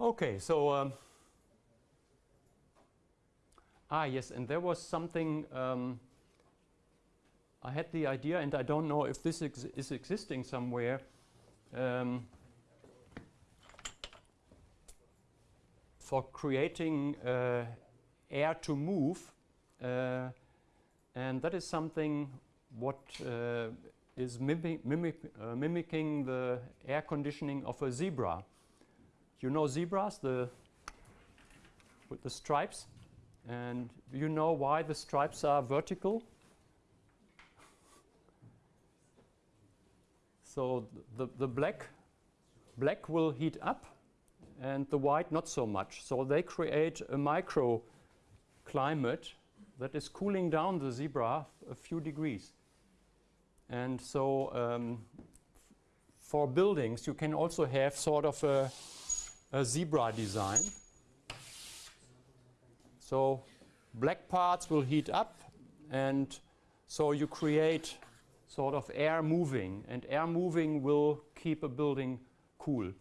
Okay, so um, ah yes, and there was something um, I had the idea, and I don't know if this ex is existing somewhere. Um, for creating uh, air to move, uh, and that is something what uh, is mimic, mimic, uh, mimicking the air conditioning of a zebra. You know zebras, the with the stripes, and you know why the stripes are vertical? So the, the black, black will heat up and the white not so much. So they create a microclimate that is cooling down the zebra a few degrees. And so um, for buildings, you can also have sort of a, a zebra design. So black parts will heat up and so you create sort of air moving and air moving will keep a building cool.